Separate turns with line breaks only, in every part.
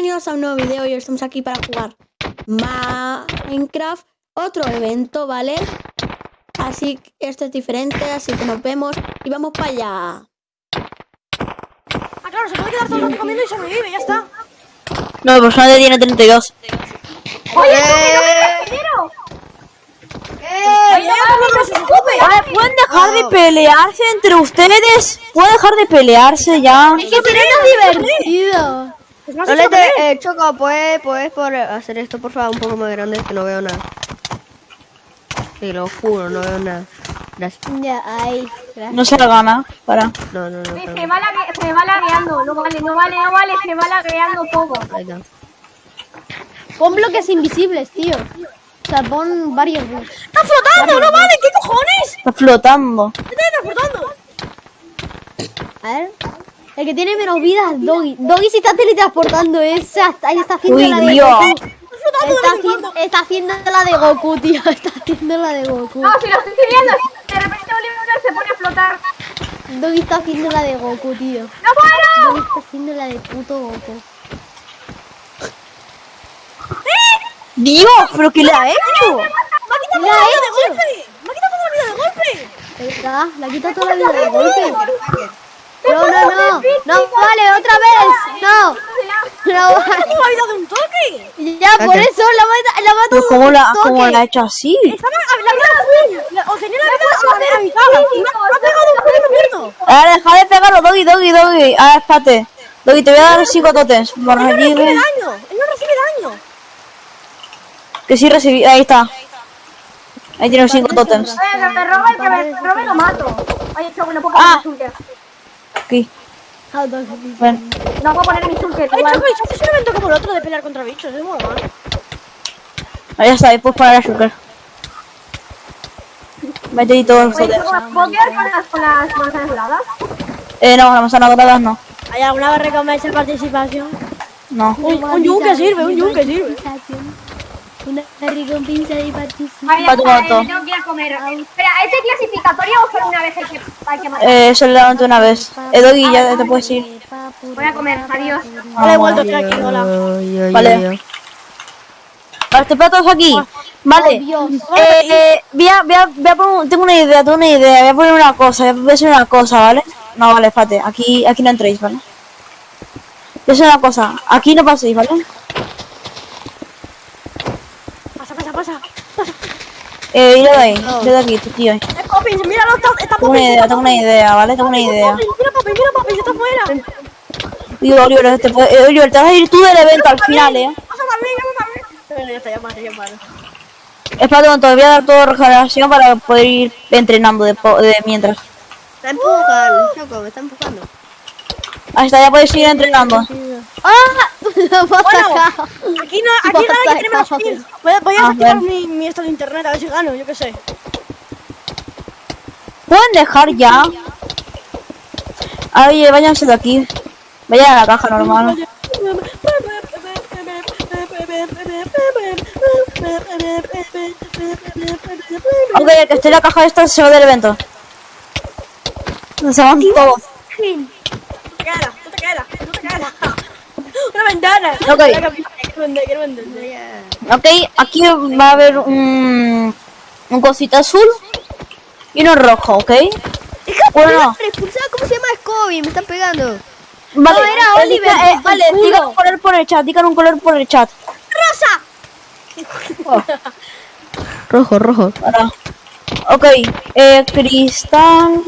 bienvenidos a un nuevo video y hoy estamos aquí para jugar Minecraft, otro evento, ¿vale? Así que esto es diferente, así que nos vemos y vamos para allá.
Ah, claro, se puede quedar todo el rato comiendo y sobrevive, ya está.
No, el personaje tiene 32.
¡Oye, compañero! ¡Eh!
Oye, ¿pueden dejar de pelearse entre ustedes? ¿Pueden dejar de pelearse ya?
Es que tiene
divertido!
Es más
No
hecho
le
que
te, eh, Choco, ¿puedes, puedes por hacer esto por favor un poco más grande que no veo nada. Sí, lo juro, no veo nada. Gracias.
Ya, ahí.
No se la gana. Para.
No, no, no.
Se
perdón.
va, lague- se va lagueando, no vale, no vale, no vale, se va lagueando todo.
Ahí está.
Pon bloques invisibles, tío. O sea, pon varios bloques.
¡Está flotando! ¡No vale! ¿Qué cojones?
Está flotando.
¿Qué está flotando?
A ver. El que tiene menos vida es Doggy. Doggy se está teletransportando. Esa, ahí está haciendo
Uy,
la de
Dios.
Goku. Está, haciendo, está haciendo la de Goku, tío. Está haciendo la de Goku.
No, si lo estoy viendo, de repente Oliver se pone a flotar.
Doggy está haciendo la de Goku, tío.
¡No puedo!
Doggy está haciendo la de puto Goku.
Dios, ¿pero qué le ha hecho?
¡Me ha quitado toda la vida de golpe! ¡Me ha quitado toda la vida de golpe!
Está, le ha quitado toda la vida de golpe. No, no, no. No, vale, otra vez. No. No, vale.
¡Me ha dado un toque!
Ya, por eso la mata, la mata
¿cómo la,
un
cómo
toque.
la ha hecho así?
Estaba la vida. La- O tenía la vida a. Me ha- pegado un mierdo.
Ahora deja de pegarlo, Doggy, Doggy, Doggy. Ah, espérate. Doggy, te voy a dar 5 totems.
Él no recibe
allí,
daño. Él no recibe daño.
Que sí recibí. Ahí está. Ahí tiene 5 totems.
Oye, que me roba el que me robe lo mato. No puedo
Ah. Aquí.
Ah.
Ven.
No puedo poner mi shulker.
Ay, ¿y si haces un evento como el otro de pelear contra bichos? Es muy mal.
Ahí está, ahí puedes poner a Shulker.
Oye,
totems.
¿puedo- ¿puedo quedar con las, con las manzanas doradas?
Eh, no, las manzanas doradas no.
¿Hay alguna recompensa de participación?
No.
Un, un yunque sirve, un yunque sirve.
Una recompensa de participación.
Vale,
pato.
eh, tengo que ir a comer. Espera, ¿es de clasificatorio o solo una vez hay que, hay que matar?
Eh, solamente una vez. Eh, Doggy, ya te puedes ir.
Voy a comer, adiós.
Hola, he vuelto tranquilo, hola.
Vale. Vale, te todos aquí. Vale.
Dios.
Eh, eh, voy a, voy a, voy a poner, tengo una idea, tengo una idea. Voy a poner una cosa, voy a decir una cosa, ¿vale? No, vale, espérate. Aquí, aquí no entréis, ¿vale? Voy a decir una cosa. Aquí no paséis, ¿vale?
Pasa, pasa.
Eh, doy, le doy aquí, tío.
Es Poppins, míralo, está, está
Tengo una idea, tengo una idea, ¿vale? Tengo una idea.
Mira Poppins, mira Poppins, está afuera.
Digo, Oliver, te, puede- eh, Oliver, te vas a ir tú del evento al final, ¿eh?
Pasa también, pasa también. Está, ya ya
un momento, voy a dar todo regeneración para poder ir entrenando de, de mientras.
Me está empujando.
Ahí está, ya podéis ir entrenando.
¡Ah! Lo
Bueno. Aquí no, aquí nada que tiene menos kills. Voy, a- voy a
Ah, bueno.
mi, mi esto de internet a ver si gano, yo qué sé.
¿Pueden dejar ya? Oye, váyanse de aquí. Vayan a la caja normal. Ok, el que esté en la caja esta se va del evento. Se van todos.
No te quedas, no te quedas, no te quedas. Una ventana.
Ok. Ok, aquí va a haber un, un cosita azul y uno rojo, ¿ok? Bueno,
¿cómo se llama Scooby? Me están pegando.
vale,
era
eh,
Oliver,
eh, vale, digan un color por el chat, digan un color por el chat.
Rojo, rojo.
Ahora. Ok, eh, cristal.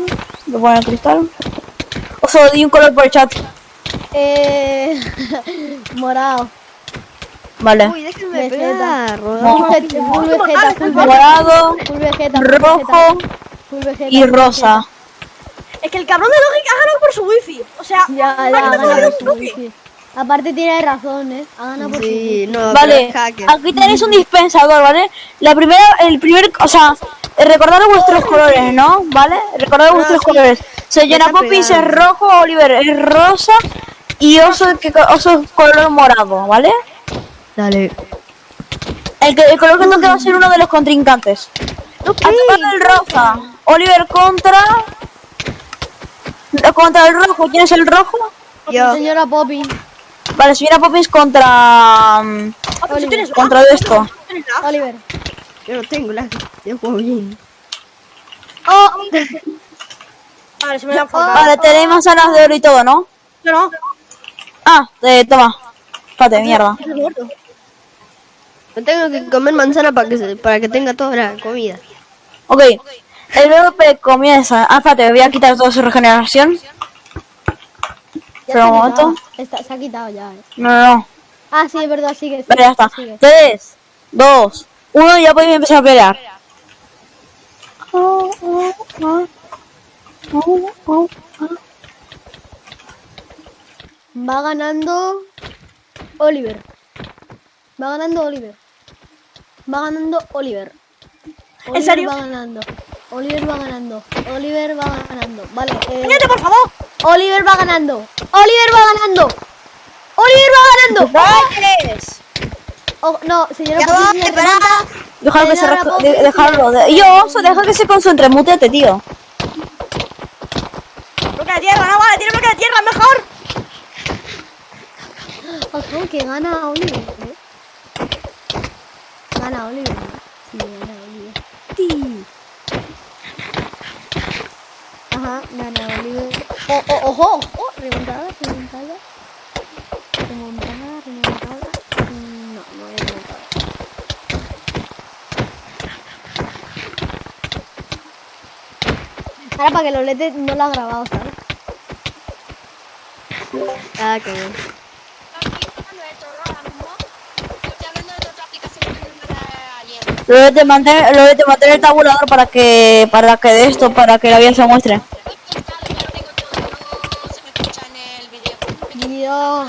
Voy a poner cristal. O sea, di un color por el chat.
Eh. Morado.
Vale.
Uy, déjenme pegar.
Full Vegeta, full.
Morado,
Full Vegeta,
rojo
Vegeta, full Vegeta,
y
full
rosa.
Es que el cabrón de Logic ha ganado por su wifi. O sea,
Ya, ya,
un
wifi. Aparte tiene razón, ¿eh? Ha ganado por su wifi.
no,
Vale, aquí tenéis un dispensador, ¿vale? La primera, el primer, o sea, eh, recordad vuestros colores, ¿no? ¿Vale? Recordad vuestros colores. Se llena Popis es rojo, Oliver es rosa y Oso, que, oso color morado, ¿vale?
Dale.
El, que, el color que toque va a ser uno de los contrincantes. Atacando el rosa. Oliver contra... Contra el rojo. ¿Quién es el rojo?
Yo.
Señora Poppy.
Vale, si viene a Poppins contra. mm,
Ah, tienes lag,
Contra de esto.
Oliver.
Yo no tengo lag. Yo juego bien.
Oh,
Vale, se me da falta.
Vale, tenéis manzanas de oro y todo, ¿no?
Yo no.
Ah, eh, toma. Espérate, mierda.
Yo tengo que comer manzana para que, se- para que tenga toda la comida.
Ok. El PvP comienza. Ah, espérate, voy a quitar toda su regeneración. Espera un momento.
Está- se ha quitado ya. eh.
No, no, no.
Ah, sí, es verdad, sigue.
Vale, ya está.
sigue.
3, 2, 1 y ya podéis empezar a pelear.
Va ganando Oliver. Va ganando Oliver. Va ganando Oliver. Oliver
serio?
va ganando. Oliver va ganando. Oliver va ganando. Vale. eh,
¡Cállate, por favor!
Oliver va ganando. Oliver va ganando. Oliver va ganando. Oh, no, señora manda-
Dejarlo que se de- dejarlo. de- Yo, Oso, deja que se concentre, mutete, tío.
Bloque de tierra, no vale, tiene bloque de tierra, mejor.
Ojo, que gana Oliver. ¿eh? Gana Oliver. Sí, gana Oliver. Sí. Ajá, gana Oliver. Oh, oh, ojo, ojo, remontada, remontada. Remontada, remontada. Mm, No, no hay remontada. Ahora para que lo lete no lo ha grabado, ¿sabes?
Ah, qué bien.
Lo de mantener, lo de mantener el tabulador para que, para que de esto, para que la vida se muestre.
Dios,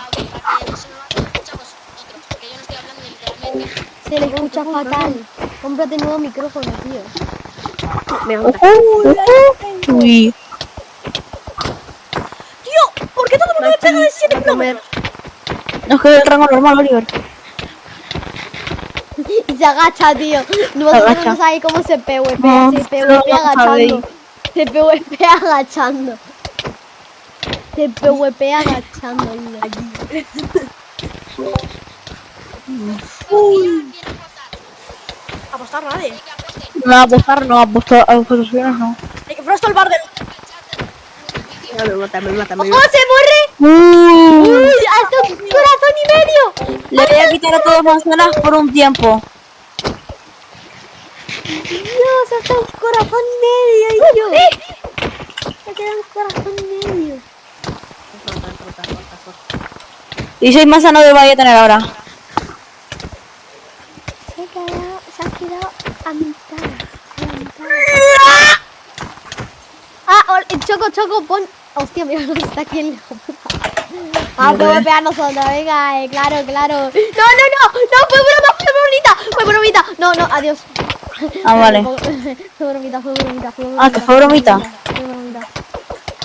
se le escucha fatal. Cómprate nuevo micrófono, tío.
Me gusta.
Uy.
Tío, ¿por qué todo el mundo me pega de 7
Va a comer.
No es que el rango normal, Oliver.
Se agacha, tío. Vosotros
agacha.
no sabéis cómo se PvP.
No,
se
no
PvP agachando. Se PvP agachando. Se PvP agachando. aquí.
Apostar nadie.
No apostar, no apostar, a posiciones no.
Hay que prosto el bar del.
Ya me mata, me mata, me
¡Oh, se muere! ¡Uy! ¡Hasta un corazón y medio!
le voy a quitar a todos manzanas por un tiempo.
Dios, hasta un corazón y medio, ay Dios. Me queda un corazón y medio.
Y seis manzanas de voy a tener ahora.
Se ha quedado, se ha quedado a mitad. A la mitad. Ah, Choco, Choco, pon. Hostia, mira, no está aquí el. Ah, PvP a nosotros, venga, eh, claro, claro. No, no, no, no, fue broma, fue bromita, fue bromita. No, no, adiós.
Ah, vale.
Fue bromita, fue bromita, fue bromita.
Ah, que fue bromita.
Fue bromita.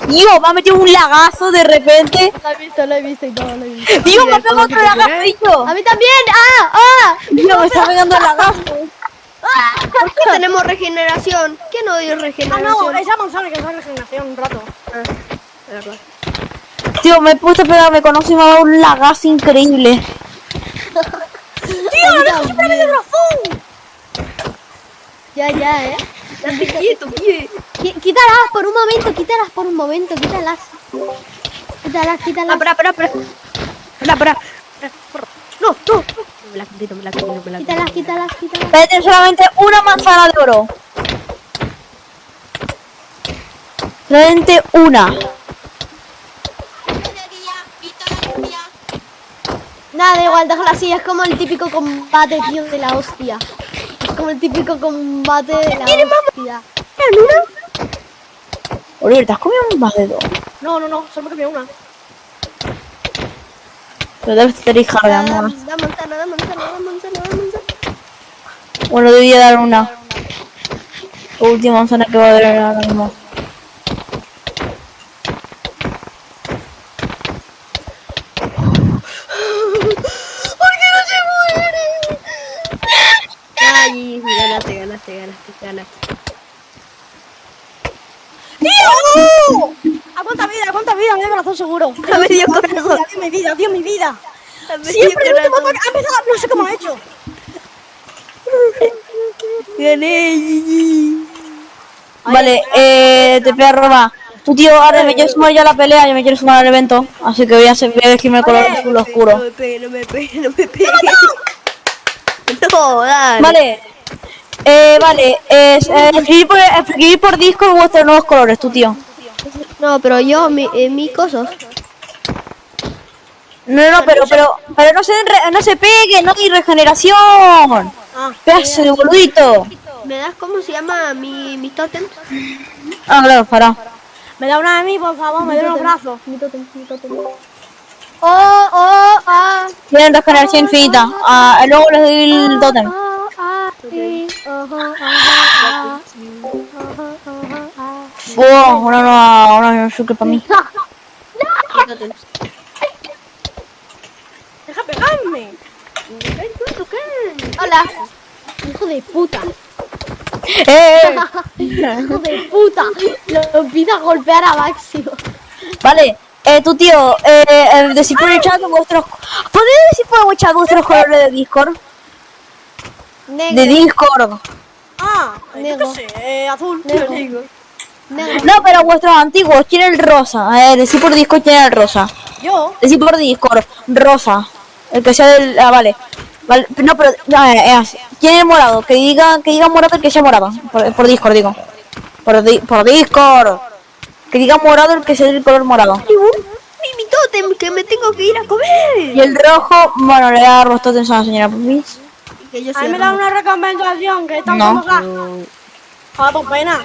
Dios, me ha metido un lagazo de repente.
Lo he visto, lo he visto y todo, lo he visto.
Dios, me ha pegado otro lagazo.
A mí también, ah, ah.
Dios, me está pegando el lagazo.
¿Por qué tenemos regeneración? ¿Quién no dio
Ah,
regeneración?
no, esa manzana que es la regeneración un rato.
Verdad.
Tío, me he puesto a pegarme con Oso y me ha dado un lagazo increíble.
¡Tío, dejo siempre medio razón!
Ya, ya, eh.
Date quieto, pie.
Quítalas por un momento, quítalas por un momento, quítalas. Quítalas,
Ah,
quítalas.
espera, espera, espera. Espera, espera. No, no, no. Me la quito, me la quito, me la quito.
Quítalas, quítalas, quítalas.
Tener solamente una manzana de oro. Solamente una.
Nada, da igual, déjala así. Es como el típico combate, tío, de la hostia. Como el típico combate de la hostia.
Oliver, ¿te has comido más de dos?
No, no, no, solo me cambié una.
Pero debes tener hija de amor.
da manzana, da manzana, da manzana, da manzana.
Bueno, debía dar una. La última manzana que va a haber ahora mismo.
Ay, ganaste, ganaste, ganaste, ganaste.
¡Tío! ¿A cuánta vida? ¿A cuánta vida? Me da corazón seguro.
A
mi
corazón.
vida, Dios mi vida, Dios mi vida.
Siempre el último ataque ha empezado, no sé cómo lo ha hecho.
Vale, eh, te pega Roma. Tu tío, ahora me quiero sumar ya a la pelea, yo me quiero sumar al evento. Así que voy a, hacer, voy a elegirme el color azul
No
oscuro.
me pegue, no me pegue, no me pegue. No, dale.
Vale. Eh, vale, es, eh, escribir, por, escribir por Discord vuestros nuevos colores, tu tío.
No, pero yo, mi, eh, mi cosas.
No, no, pero, pero, pero no se, re- no se pegue, no hay regeneración.
Ah,
Pedazo de boludito.
¿Me das cómo se llama mi, mi tótem?
Ah, claro, para.
me da una de mí, por favor, me da unos brazos.
Oh, oh, ah.
Tienen regeneración infinita. Ah, luego les doy el tótem.
Oh, ah, ah.
Oh, una nueva, una nueva suque para mí.
Deja pegarme.
Hola. Hijo de puta.
Eh,
Hijo de puta. Lo empieza a golpear a Máximo.
vale. Eh, tu tío, eh, eh, decir por el chat vuestros... ¿Podéis decir por el chat vuestros colores de Discord? De. Discord.
Ah, yo
Negro.
qué sé, eh, azul.
Negro.
Negro.
No, pero vuestros antiguos, ¿quién es el rosa? Eh, decir por Discord quién es el rosa.
Yo,
Decir por Discord, rosa. El que sea del... Ah, vale. Vale, no, pero... No, eh, eh, así. ¿Quién es el morado? Que diga, que diga morado el que sea morado. Por, por Discord, digo. Por, di- por Discord. Que diga morado el que sea del color morado.
Mi, mi tótem, que me tengo que ir a comer.
Y el rojo, bueno, le da los totems a la señora
a mí
soy
me dan una recompensación que están
No.
Joder, pues pena.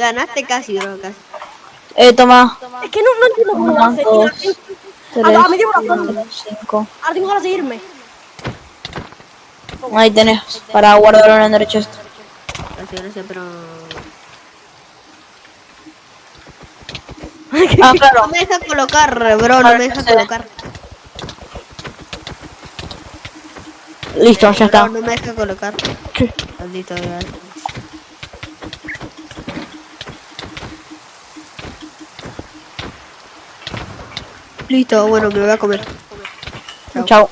Ganaste casi, bro, casi.
Eh, toma.
Es que no, no entiendo cómo lo hace.
dos,
tío.
tres,
Ah, me llevo una foto.
cinco.
Ahora tengo ganas de irme.
Ahí tenés, para guardarlo en el derecho esto.
Gracias, gracias, pero...
Ah, claro.
No me deja colocar, bro, no me deja colocar.
Listo, ya está.
no me deja colocar. Maldito Dios. Listo, bueno, me voy a comer.
Chao.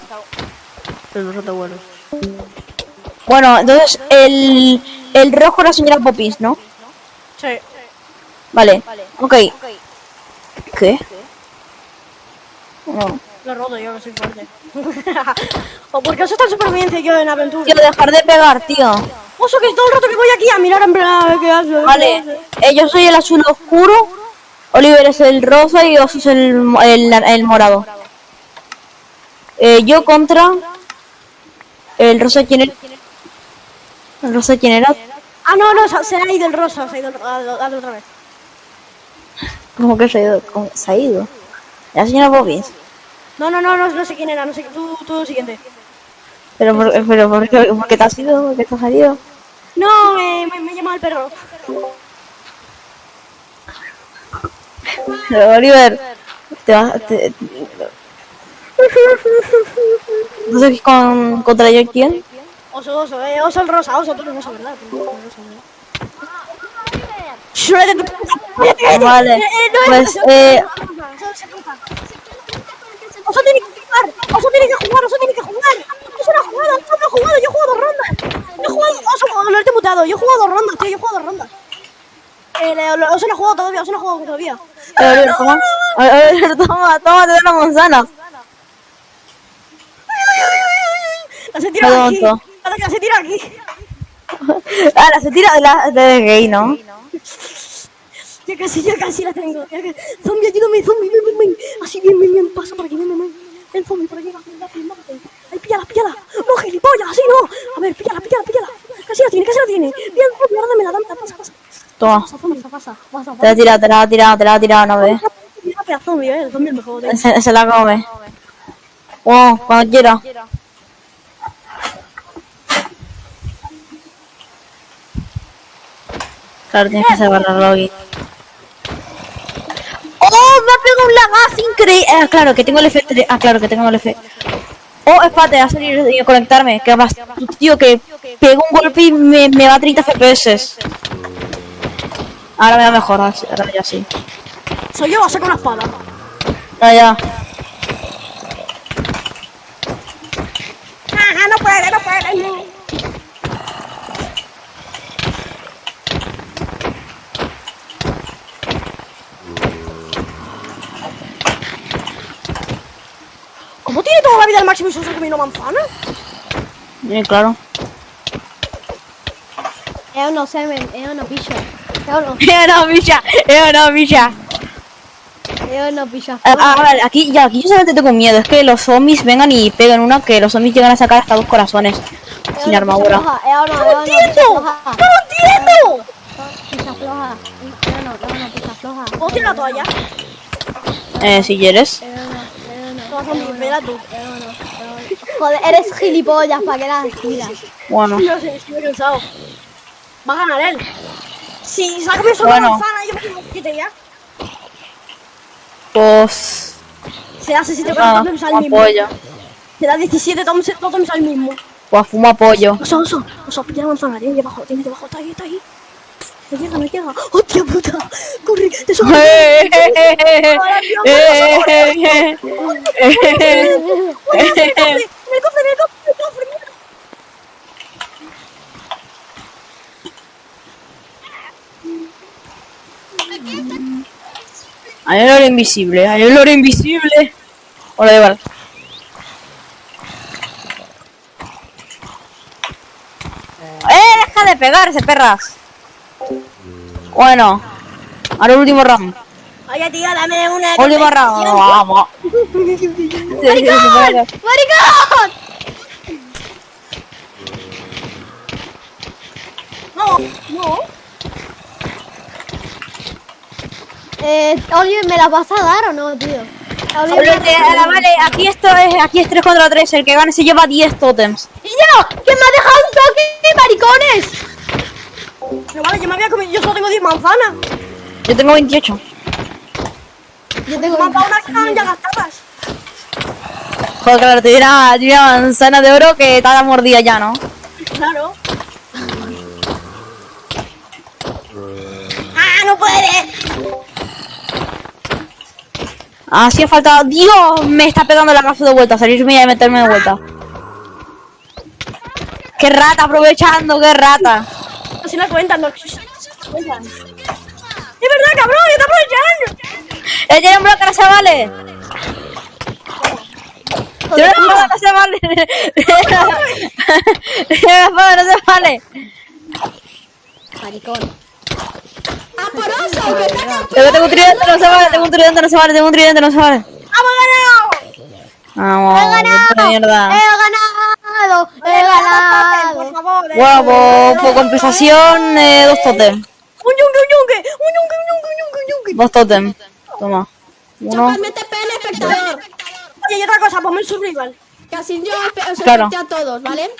Pero nosotros bueno.
Bueno, entonces el, el rojo la señora Popis, ¿no?
Sí.
Vale. Ok. ¿Qué? No.
Lo roto yo, que soy fuerte. o porque os está en supervivencia y yo en aventura.
Quiero dejar de pegar, tío.
Oso, que todo el rato que voy aquí a mirar en plan,
Vale.
hace.
Eh, yo soy el azul oscuro. Oliver es el rosa y Oso es el, el, el morado. Eh, yo contra... El rosa, ¿quién era? ¿El rosa quién era?
Ah, no, no, se, ha ido el rosa, se ha ido otra vez.
¿Cómo que se ha ido? ¿Cómo se ha ido? La señora Popis.
No, no, no, no, no sé quién era, no sé, tú, tú siguiente.
Pero, por, pero ¿por, qué, ¿por qué te has ido? ¿Por qué te has ido?
No, me, me, me llama el perro.
Oliver, te vas... Te... Entonces, con, ¿contra yo quién?
Oso, oso, eh, oso el rosa, oso, tú eres oso, ¿verdad? Tú eres oso, ¿verdad?
Vale,
Eh, eh, no,
pues,
no,
eh...
Oso tiene que jugar, Oso tiene que jugar, Oso tiene que jugar. Oso no ha jugado, Oso no ha jugado, yo he jugado dos rondas. Yo he jugado, Oso, lo he mutado, yo he jugado dos rondas, tío, yo he jugado rondas. Eh, lo- no ha jugado todavía, Oso no ha jugado todavía.
A ver, toma. A ver, a ver, toma, toma, te doy una manzana.
La se tira aquí. La se tira aquí.
Ahora se tira de la de gay, ¿no?
Ya casi, ya casi la tengo. Zombie, ayúdame, zombie, ven, ven, ven. Así, bien, bien, bien. Pasa por aquí, ven, ven, ven. Ven, zombie, por aquí, rápido, rápido. Ay, píllala, píllala. No, gilipollas, así no. A ver, píllala, píllala, píllala. Casi la tiene, casi la tiene. Bien, zombie, dámela, dámela, pasa, pasa.
Toma.
Pasa, pasa, pasa. Pasa,
Te la ha tirado, te la ha tirado, te la ha tirado, no
eh.
Se, se la come. Wow, cuando quiera. Claro, tienes que saber la login. ¡Oh! Me ha pegado un lagazo increíble. Ah, claro, que tengo el efecto. de- Ah, claro, que tengo el efecto. Oh, espérate, a salir y a conectarme. Que más, tío, que pego un golpe y me, me va a 30 FPS. Ahora me va mejor, ahora ya sí.
Soy yo, saco una espada.
Ya, ya.
Ajá, no puede, no puede. ¿Cómo tiene toda la vida el máximo y solo camino manzana?
Bien, claro.
Es uno semen, es uno bicho. Es
una bicha, es una bicha.
es uno picho.
Ah, ah, vale, aquí, ya, aquí yo solamente tengo miedo. Es que los zombies vengan y peguen una que los zombies llegan a sacar hasta dos corazones. Sin armadura.
Uno, es uno,
entiendo!
floja.
¡No lo entiendo!
Picha floja. Es uno, picha floja.
¿Puedo tirar la toalla?
Eh, si quieres.
No, tú.
Joder, eres gilipollas, ¿para qué las tiras?
Bueno,
Yo sé, estoy cansado. Va a ganar él. Si saca mi solo
Bueno.
manzana, yo me tengo que ya.
pues.
Se da 17
Ah,
totems al mismo.
apoyo.
Se da 17 totems al mismo.
Pues fumo apoyo.
Oso, oso, oso, pilla la manzana, tiene debajo, tiene debajo, está ahí, está ahí. No llega, no llega. ¡Hostia puta! ¡Corre! ¡Te!
Eh, eh, eh, eh, eh, eh, eh.
¡En el cofre, el cofre, el cofre!
Hay oro invisible, hay oro invisible. Hola, de verdad. ¡Eh! ¡Deja de pegarse, perras! Bueno, ahora el último round.
Oye, tío, dame una...
Último round, vamos.
¡Maricón!
No, no.
Eh, Oliver, ¿me la vas a dar o no, tío? Oliver,
Oliver, te- ah, vale, aquí esto es, aquí es 3 contra 3, el que gane se lleva 10 totems.
¡Y yo! ¡Que me ha dejado un toque, maricones!
Pero vale, yo me había comido... Yo solo tengo 10 manzanas.
Yo tengo 28.
Yo tengo
unas que estaban ya gastadas.
Joder, claro, te una manzana de oro que está la mordida ya, ¿no?
Claro. ¡Ah, no puede!
Así ha faltado. ¡Dios! Me está pegando la casa de vuelta, salirme y meterme de vuelta. ¡Qué rata! Aprovechando, qué rata.
Así la cuentan, no. Cuentan. ¡Es verdad, cabrón! ¡Está aprovechando!
¡Eh, tiene un bloque, no se vale! ¡Tiene un bloque, no se vale! ¡Tiene un bloque, no se vale!
Maricón.
Tengo, tengo un tridente, no se vale, tengo un tridente, no se vale, tengo un tridente, no se vale.
¡Hemos ganado!
Vamos,
¡He ganado!
mierda.
¡He ganado! ¡He ganado!
Por favor, eh.
Guapo, por compensación, eh, dos totem.
Un yunque, un yunque, un yunque, un yunque, un yunque, un yunque.
Dos totem. Toma. Uno.
Mete pene, espectador.
Oye, y otra cosa, ponme el survival.
Que así yo os
Claro.
a todos, ¿vale?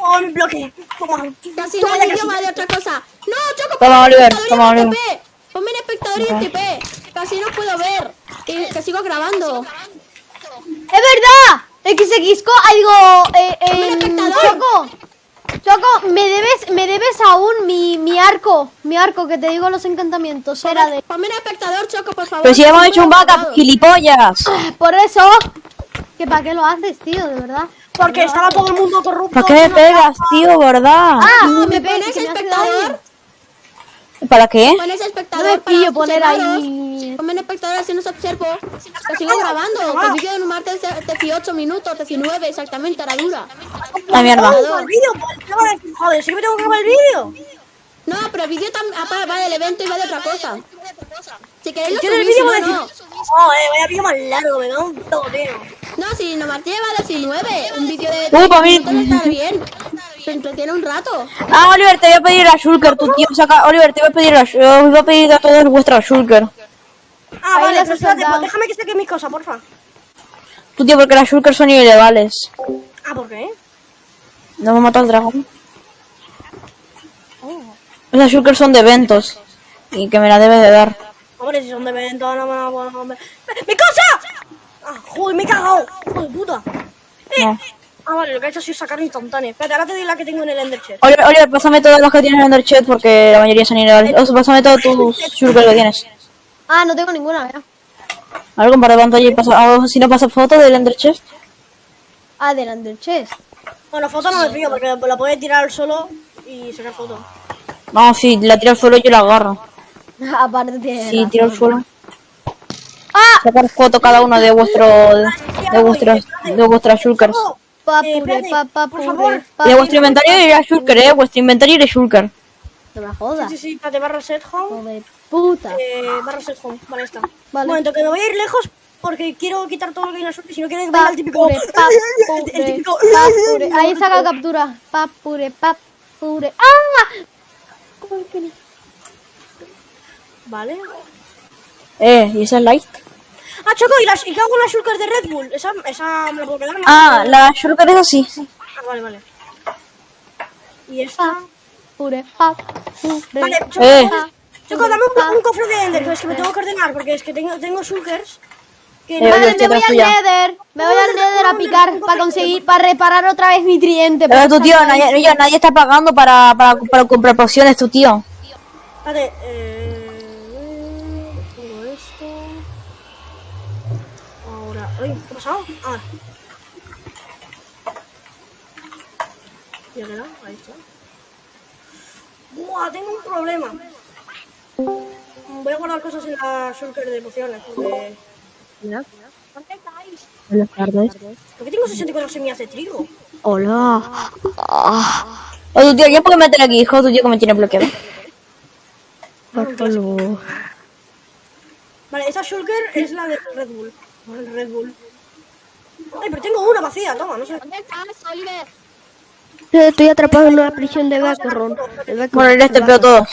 Oh, mi bloque. Toma.
Que así
Toma
el
casi.
idioma de otra cosa. No, Choco,
Toma,
ponme
Oliver,
espectador y
toma, Oliver.
Ponme en espectador y en TP. Que así no puedo ver. Que, que sigo grabando.
¡Es verdad! XXCO, ah, digo, eh,
Mira,
eh,
espectador.
Choco, Choco, me debes, me debes aún mi, mi arco, mi arco, que te digo los encantamientos, era de...
Ponme en espectador, Choco, por favor.
Pero si hemos
que
hecho un backup, gilipollas.
Por eso, que para qué lo haces, tío, de verdad.
Porque estaba todo el mundo corrupto.
¿Para qué me pegas, tío, verdad?
Ah,
No,
me
¿me pones espectador?
¿Para qué?
Pones espectador
No me
para
pillo poner ahí-
Ponme en espectador así nos observo. Que sigo grabando. Que el vídeo de un martes de 18 minutos, 19 exactamente, ahora dura.
La mierda.
Oh, el vídeo, pues. Joder, sí que me tengo que grabar el vídeo.
No, pero el vídeo tam- apa- va del evento y va de otra cosa. Si queréis lo
el vídeo
no, no.
Joder, vaya vídeo más largo, me da un toteo.
No, si no Martí lleva 19, un vídeo de
Uh, pa' mí.
está bien. Se entretiene un rato.
Ah, Oliver, te voy a pedir a Shulker, tu tío. Saca, Oliver, te voy a pedir a, os voy a pedir a todos vuestra Shulker.
Ah,
Ahí
vale, pero espérate, pues déjame que saque mis cosas, porfa.
Tu tío, porque las Shulker son ilegales.
Ah, ¿por qué?
No me matado al dragón. Esas Shulker son de eventos. Y que me la debes de dar.
Hombre, si son de evento, no me la puedo comer. ¡Mi cosa! Ah, joder, me he cagado. Hijo de puta. Eh,
No.
eh. Ah, vale, lo que he hecho ha sido sacar instantáneo. Espérate, ahora te doy la que tengo en el Ender Chest.
Oliver, Oliver, pásame todas las que tienes en el chat porque la mayoría son ilegales. O sea, pásame todos tus Shulker que tienes.
Ah, no tengo ninguna, ya.
A ver, comparte pantalla y pasa. ah, si no pasa foto del Ender Chest.
Adelante el chest.
Bueno, foto no me pillo porque la puedes tirar al solo y sacar foto.
No, si la tiro al suelo yo la agarro.
Aparte tiene
Sí,
razón.
tiro al suelo. Sacar foto cada uno de vuestro de vuestros de vuestras shulkers.
Oh, eh,
Papure,
por
papure,
de vuestro inventario irá shulker, eh. Vuestro inventario irá shulker.
No me jodas.
Sí, sí, espérate, barra set home.
Puta.
Eh, barra set home, vale, está.
Vale.
Un momento, que me voy a ir lejos porque quiero quitar todo lo que hay en la suerte. Si no venga el típico.
Papure,
el
papure,
típico.
papure. Ahí saca captura. Papure, papure. ¡Ah!
Vale.
Eh, ¿y esa es light?
Ah, Choco, ¿y, las, ¿y qué hago con las shulkers de Red Bull? Esa, esa me la puedo quedar.
Ah, la shulker es así.
Ah, vale, vale. Y esta. Vale, Choco,
Eh.
Choco, dame un, un cofre de Ender, es que me tengo que ordenar porque es que tengo, tengo shulkers. Que
Eh,
no-
Vale, me voy al. Nether. Me voy al Nether a picar para conseguir, para reparar otra vez mi tridente.
Pero
porque
tu tío, nadie, nadie está pagando para, para, para comprar pociones, tu tío.
Vale, eh. Ahora. Ay, ¿qué ha pasado? Ah. Ya queda, ahí está. Buah, tengo un problema. Voy a guardar cosas en la shulker de pociones porque.
Buenas tardes.
¿Por qué tengo 64 semillas de trigo?
Hola.
O tu tío, ¿ya puedo meter aquí, hijo? Tu tío que me tiene bloqueado.
Vale, esa shulker es la de Red Bull. Vale, Red Bull. Ay, pero tengo una vacía, toma, no sé.
Estoy atrapado en una prisión de Beckerron.
Bueno, les tepeo todos.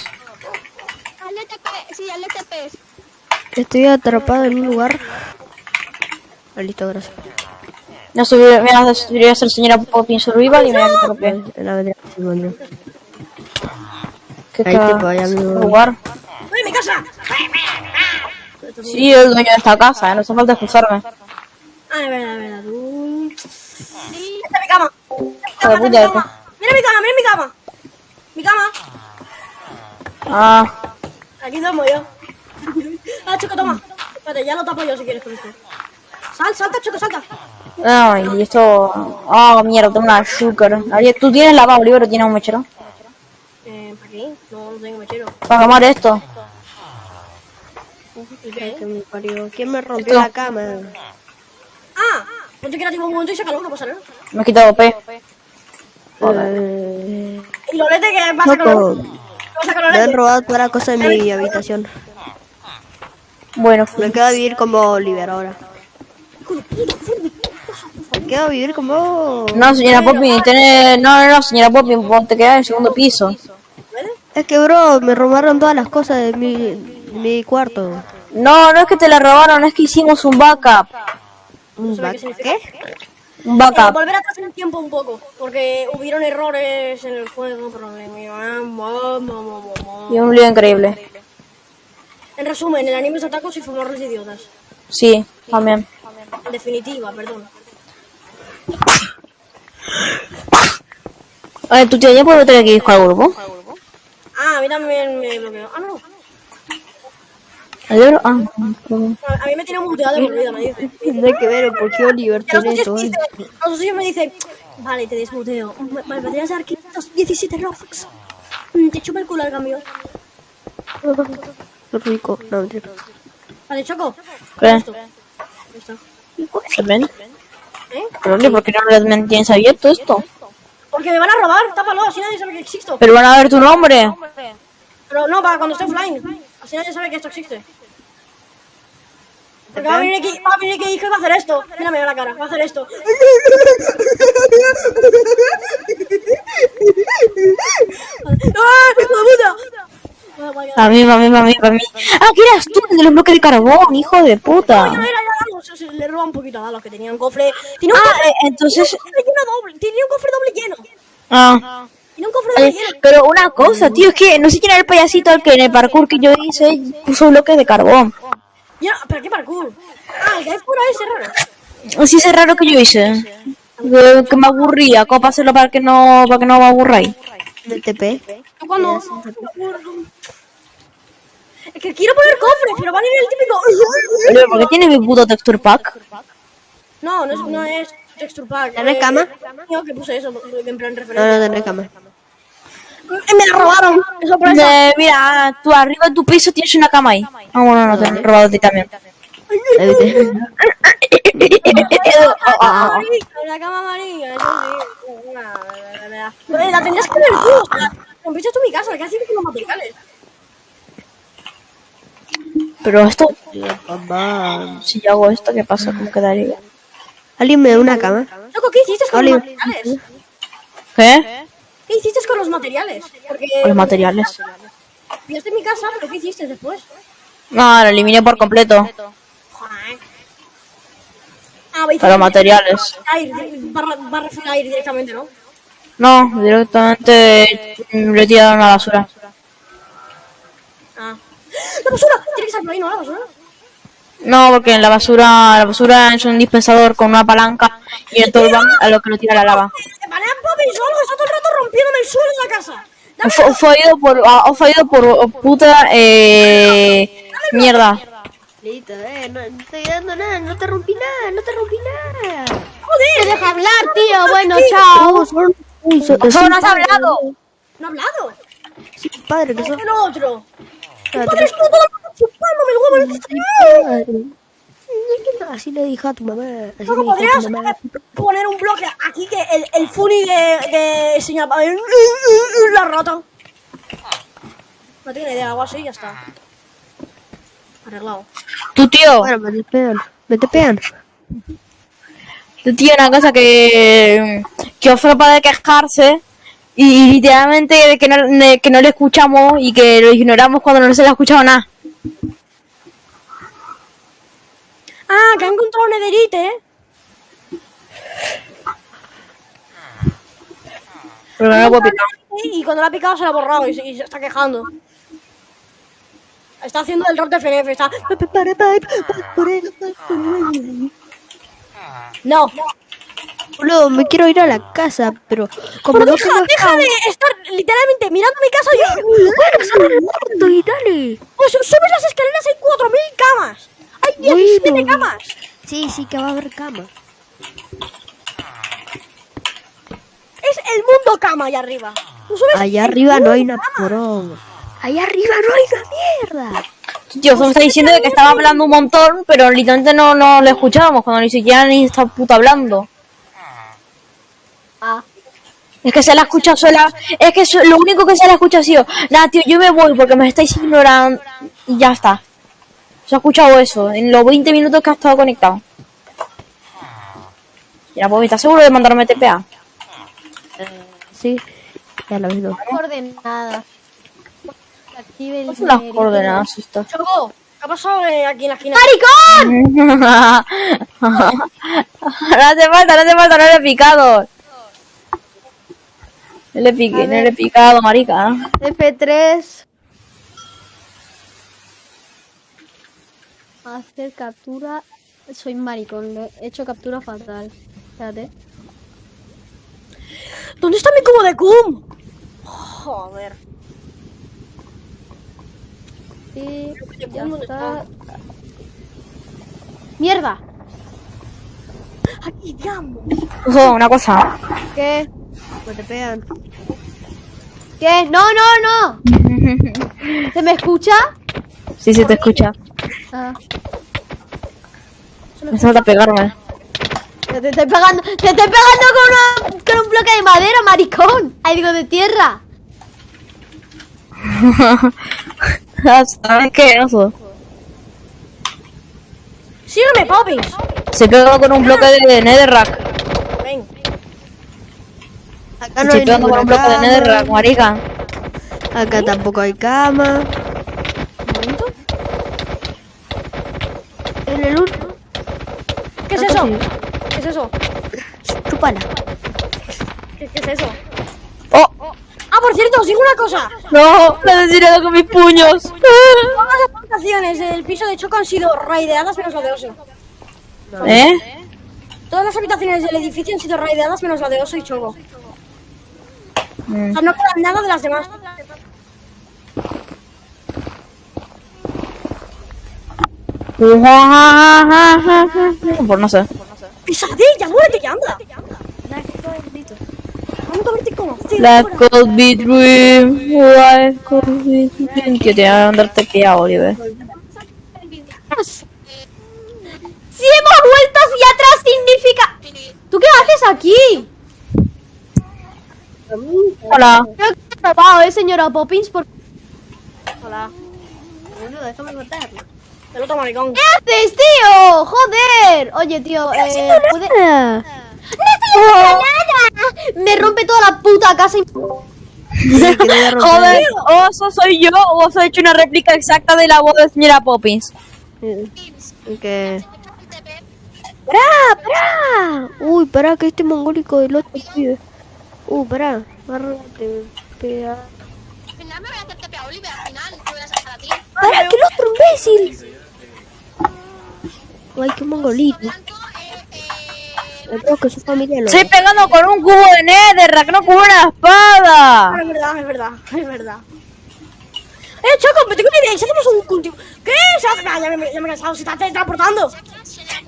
Estoy atrapado en un lugar. Ah, listo, gracias.
No subir, me vas a subir a ser señora Poppy en Survival y me voy a
En la vendría sí, bueno.
¿Qué
Ahí te voy, amigo.
lugar?
¡Ay, mi casa!
Sí, el dueño de esta casa, ¿eh? no hace falta excusarme.
Es verdad, es verdad. tú. Esta es mi cama. Esta es mi cama. Mira mi cama, mira mi cama. Mi cama.
Ah,
Aquí duermo yo. Ah, Choco, toma. Espérate, ya lo tapo yo si quieres con esto. Sal, salta, Choco, salta.
ay, y esto... Ah, mierda, tengo una. Ariel, ¿Tú tienes la Oliver o tienes un mechero?
Eh, ¿para qué? No, no tengo mechero.
Para quemar esto.
¿Y qué?
Que me parió. ¿Quién me rompió
Esto.
la cama?
Ah, ponte creativo un momento y sácalo, no pasa nada.
Me he quitado P.
Eh,
Y lo lete que pasa con
Choco,
lo... ¿Qué pasa con
me han
Lolete?
robado toda la cosa en mi habitación.
Bueno,
Me quedo a vivir como Oliver ahora. Me quedo a vivir como...
no, señora Poppy, tiene... No, no, no, señora Poppy, vos te quedás en el segundo piso.
Es que, bro, me robaron todas las cosas de mi, de mi cuarto.
No, no es que te la robaron, es que hicimos un backup.
¿Un
sabe
back-
qué.
Un
Eh,
backup.
volver atrás en el tiempo un poco, porque hubieron errores en el juego, problemas.
Y un lío increíble.
En resumen, el anime es atacos y fumarlos de idiotas.
Sí, también.
En definitiva, perdón.
A ver, tu tío, ¿ya puedo meter aquí disco al grupo?
Ah, a mí también me bloqueó. Ah, no.
Ah.
A mí me tiene muteado de por vida, me dice.
Tiene que ver por qué Oliver tiene eh.
dice, los socios me dicen, vale, te desmuteo. Me- Vale, me podrías dar 517 Robux. Mm, Te chupa el culo al cambio.
Qué rico. No, mentira.
Vale, Choco.
¿Qué?
Esto. Esto.
¿Se ven?
¿Eh?
Pero, ¿por qué no les mantienes abierto esto?
Porque me van a robar, tápalo, así nadie sabe que existo.
Pero van a ver tu nombre.
Pero no, para cuando esté offline. Así nadie sabe que esto existe. Porque va a venir aquí, va a venir aquí y va a hacer esto. Mírame a la cara, va a hacer esto. ¡Ah, hijo de puta!
A mí, a mí, a mí, a mí. Ah, que eras tú el de los bloques de carbón, hijo de puta.
No, le roba un poquito a Dalos que tenía un cofre. Tenía un
Ah,
cofre,
eh, entonces...
doble, tenía un cofre doble lleno.
Ah.
Tenía un cofre doble
Eh,
lleno.
pero una cosa, tío, es que no sé quién era el payasito al que en el parkour que yo hice puso bloques de carbón.
Ya, ¿Pero qué parkour? Ah, el que hay ese raro.
Así es raro que yo hice. Que, que me aburría, ¿cómo para hacerlo para que no, para que no me aburráis?
Del TP.
Yo cuando... Es que quiero poner cofres, pero van a ir el típico...
¿por qué tiene mi puto texture pack?
No, no es, no es texture pack.
¿Tienes
eh,
cama?
Yo que puse eso, en plan
No,
referencia.
no tendré cama.
Eh, Me la robaron. Eso por eso.
Eh, mira, tú arriba en tu piso tienes una cama ahí. Ah, bueno, no, te han robado a ti también.
La cama amarilla, eso sí. Una- la- tendrías que ver tú. Rompiste tú mi casa, ¿qué haces con los materiales?
Pero esto, si yo hago esto, ¿qué pasa? ¿Cómo quedaría?
¿Alguien me da una cama?
Loco, ¿qué hiciste con
Oli.
los materiales?
¿Qué?
¿Qué hiciste con los materiales? Porque
Los materiales.
pillaste mi casa, pero ¿qué hiciste después?
No, lo eliminé por completo.
Joder. Ah, a-
Para los materiales.
Barra, aire directamente, ¿no?
No, directamente lo he tirado en la basura.
Ah. ¡La basura! Tiene que por ahí, ¿no? La basura.
No, porque en la basura, la basura es un dispensador con una palanca y el tolvan a lo que lo tira la lava.
¡Me van a Poppins o algo! ¡Está todo el rato rompiéndome el suelo de la casa! ¡Dame!
Oído por, ah, os oído por puta eh, mierda.
Listo, eh, no, no estoy dando nada, no te rompí nada, no te rompí nada.
¡Me deja hablar, tío! Bueno, chao.
¡Solo no has hablado!
¿No ha hablado?
padre, que sos
¿Qué lo otro?
padre.
¡Padre, estuvo todo el rato chupándome el huevo en el
padre. Así le dije a tu mamá. Así
Loco,
le dije a
podrías
tu mamá.
poner un bloque aquí que el, el funny de, de señor la roto. No tiene idea, algo así y ya está. Arreglado.
Tu tío,
Bueno, me te pegan, me te pegan.
tu tío una cosa que, que fue para de quejarse y literalmente de que no, que no le escuchamos y que lo ignoramos cuando no se le ha escuchado nada.
Ah, que ha encontrado un nederite, ¿eh?
Pero no lo puedo picar.
Y cuando la ha picado se la ha borrado y se, y se está quejando. Está haciendo el rock de FNF, está... No,
Boludo, me quiero ir a la casa, pero como
pero
no
deja,
tengo
deja de estar literalmente mirando mi casa y...
muerto y dale.
Pues subes las escaleras, hay 4.000 camas. Hay 17
Bueno.
camas.
Sí, sí que va a haber cama.
Es el mundo cama allá arriba.
Allá arriba no hay una poronga. Allá arriba no hay una mierda.
Tío solo está diciendo de que estaba hablando un montón, pero literalmente no, no lo escuchábamos cuando ni siquiera ni está puta hablando.
Ah.
Es que se la escucha sola. Es que lo único que se la escucha ha sido, nada, tío, yo me voy porque me estáis ignorando. Y ya está. Se ha escuchado eso en los 20 minutos que ha estado conectado. Ya, pues, ¿estás seguro de mandarme TPA?
Sí, ya lo ves.
Coordenadas. Active el
¿Cuáles son las coordenadas estas?
Choco, ¿qué ha pasado eh, aquí en la esquina?
¡Maricón!
no hace falta, no hace falta, no le he picado. No le piqué, no le he picado, marica.
F3. Hacer captura. Soy maricón, le he hecho captura fatal. Espérate.
¿Dónde está mi cubo de cum? Joder.
Y ya
¿Dónde
está. ¡Mierda!
Aquí, diablo.
Ojo, una cosa.
¿Qué?
Me te pegan.
¿Qué? ¡No, no, no! ¿Se me escucha?
Sí, sí, te escucha.
Ah.
Me falta pegarme.
Te estoy pegando, te estoy pegando con, una, con un bloque de madera, maricón. Ahí digo de tierra.
¿Sabes qué? Oso.
Sígueme, Poppins.
Se pegó con un bloque de Netherrack.
Ven.
Acá no
Se
hay
pegó con un bloque de Netherrack,
cama.
marica.
Acá tampoco hay cama. En el último.
¿Qué es eso? ¿Qué es eso?
Chupala.
¿Qué, qué es eso?
¡Oh!
Ah, por cierto, os digo una cosa.
¡No! ¡Me he asesinado con mis puños!
Todas las habitaciones del piso de Choco han sido raideadas menos la de Oso.
¿Eh?
Todas las habitaciones del edificio han sido raideadas menos la de Oso y Choco. O sea, no queda nada de las demás.
Pues no sé.
Pesadilla, muérete ya, anda. A
could be dream, could be dream. Tío, te voy a andar tepeado, Oliver.
Si hemos vuelto hacia atrás significa... ¿Tú qué haces aquí?
Hola.
Creo que he robado, eh, señora Poppins, por...
Hola. Bueno, déjame contarlo. El otro maricón.
¿Qué haces, tío? Joder. Oye, tío, eh, ¿puede... ¡No estoy haciendo nada! Me rompe toda la puta casa y...
Joder, oso soy yo o os he hecho una réplica exacta de la voz de señora Poppins.
Que... ¡Pará! ¡Pará! Uy, pará, que este mongólico del otro pibe. Uh, pará. Agárrate, pega.
Al final me voy a hacer TP a Oliver, al final te voy a sacar a ti.
¡Pará, que el otro imbécil! Ay, qué mongolito. Creo que su familia lo
Estoy pegando con un cubo de Netherrack, no con una espada.
Es verdad, es verdad, es verdad. Eh, Choco, me tengo una idea. ¿y Si hacemos un cultivo. ¿Qué? Ah, ya me, ya me he cansado. Se está teletransportando.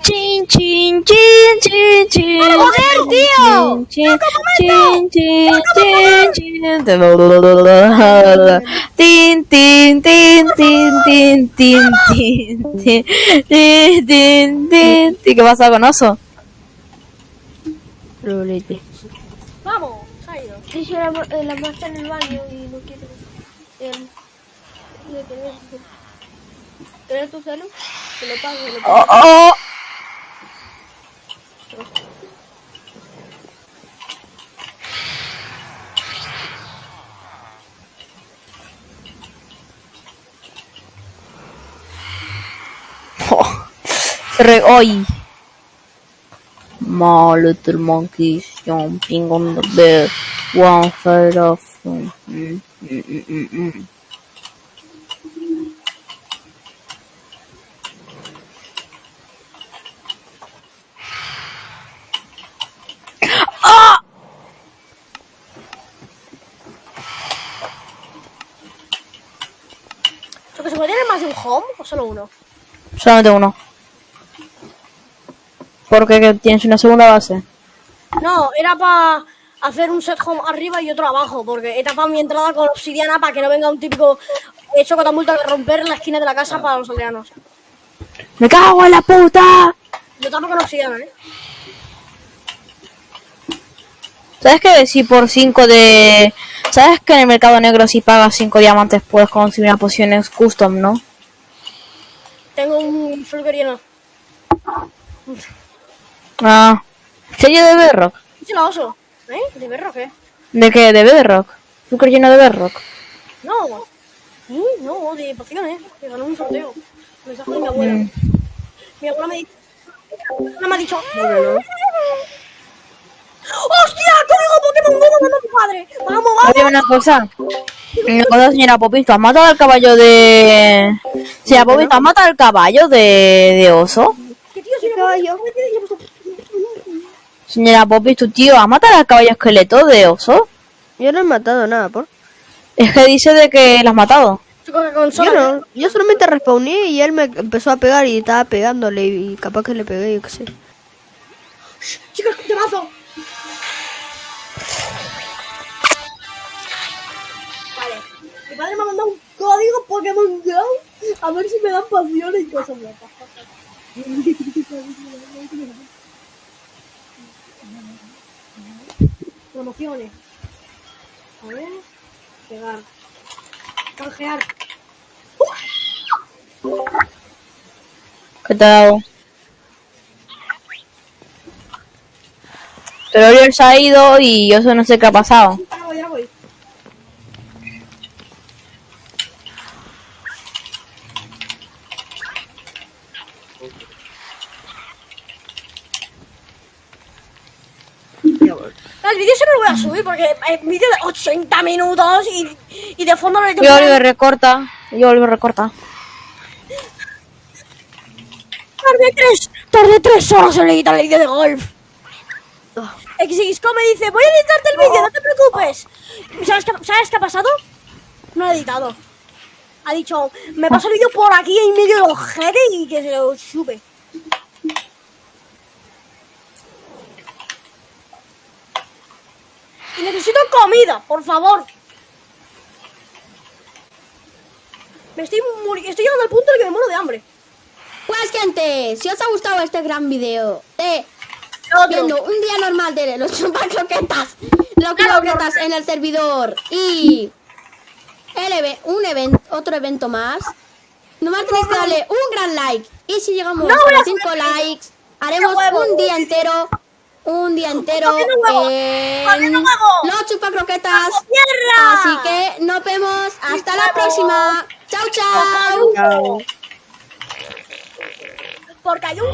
Chin, chin, chin, chin, chin.
¡Joder, tío!
Chin, chin, chin, chin, chin. Tin, tin, tin, tin, tin, tin, tin, tin, tin, tin, tin. ¿Y qué pasa con oso?
Vamos.
Sí, yo la, eh, la está en el baño y no quiere. Eh, ¿Quieres tu celu? Te lo pago, te lo pago.
Oh, oh. Oh, re hoy. My little monkeys jumping on the bed, one side of. Mm, mm, mm, mm, mm.
¿se puede tener más de un home o solo uno?
Solamente uno. Porque que tienes una segunda base.
No, era para hacer un set home arriba y otro abajo, porque he tapado mi entrada con obsidiana para que no venga un típico hecho catapulta de romper la esquina de la casa para los aldeanos.
¡Me cago en la puta!
Yo tapo con obsidiana, ¿eh?
¿Sabes que si por 5 de... ¿Sabes que en el mercado negro si pagas 5 diamantes puedes conseguir una poción custom, no?
Tengo un lleno.
Ah. ¿Serie de Bedrock?
¿Eh? ¿De berro qué?
¿De qué? ¿De Bedrock? ¿Azúcar lleno de Bedrock?
No. ¿Sí? No, de pociones. Que ganó un sorteo. Mensaje de mi abuela.
Mm.
Mi abuela me, abuela me ha dicho... ¡Hostia! ¡Código Pokémon Go mandando a mi padre! ¡Vamos, vamos!
Oye, una cosa. Una cosa, señora Popis, ¿tú has matado al caballo de... Señora Popis, ¿tú has matado al caballo de, de oso?
¿Qué tío? Si no me
Señora Popis, tu tío, ¿has matado al caballo esqueleto de oso?
Yo no he matado nada, por.
Es que dice de que lo has matado.
Yo no. Yo solamente respawné y él me empezó a pegar y estaba pegándole y capaz que le pegué, yo qué sé.
Chicos, te mazo. Vale. Mi padre me ha mandado un código Pokémon Go. A ver si me dan pociones y cosas Promociones. A ver. Pegar. Canjear.
¿Qué te ha dado? Pero Oriol se ha ido y yo no sé qué ha pasado.
Ya voy, ya voy. El vídeo se lo voy a subir porque es vídeo de 80 minutos y, y de fondo no le
Y Oliver recorta. Y Oliver recorta.
Tardé tres, tardé tres horas en editar el vídeo de golf. XXCO me dice, voy a editarte el vídeo, no te preocupes. ¿Y ¿Sabes qué, ¿Sabes qué ha pasado? No lo he editado. Ha dicho, me pasa el vídeo por aquí en medio del ojete y que se lo sube. Comida, por favor. Me estoy muri- estoy llegando al punto en el que me muero de hambre.
Pues gente, si os ha gustado este gran video de viendo un día normal de los chupacroquetas, los croquetas en el servidor y el un evento, otro evento más, nomás tenéis que darle un gran like y si llegamos
No
a
a
5
subir.
likes, haremos un día entero, un día entero
huevo.
en
huevo.
los chupacroquetas.
¡Tierra!
Así que nos vemos hasta la próxima. Chao, chao.
Porque hay un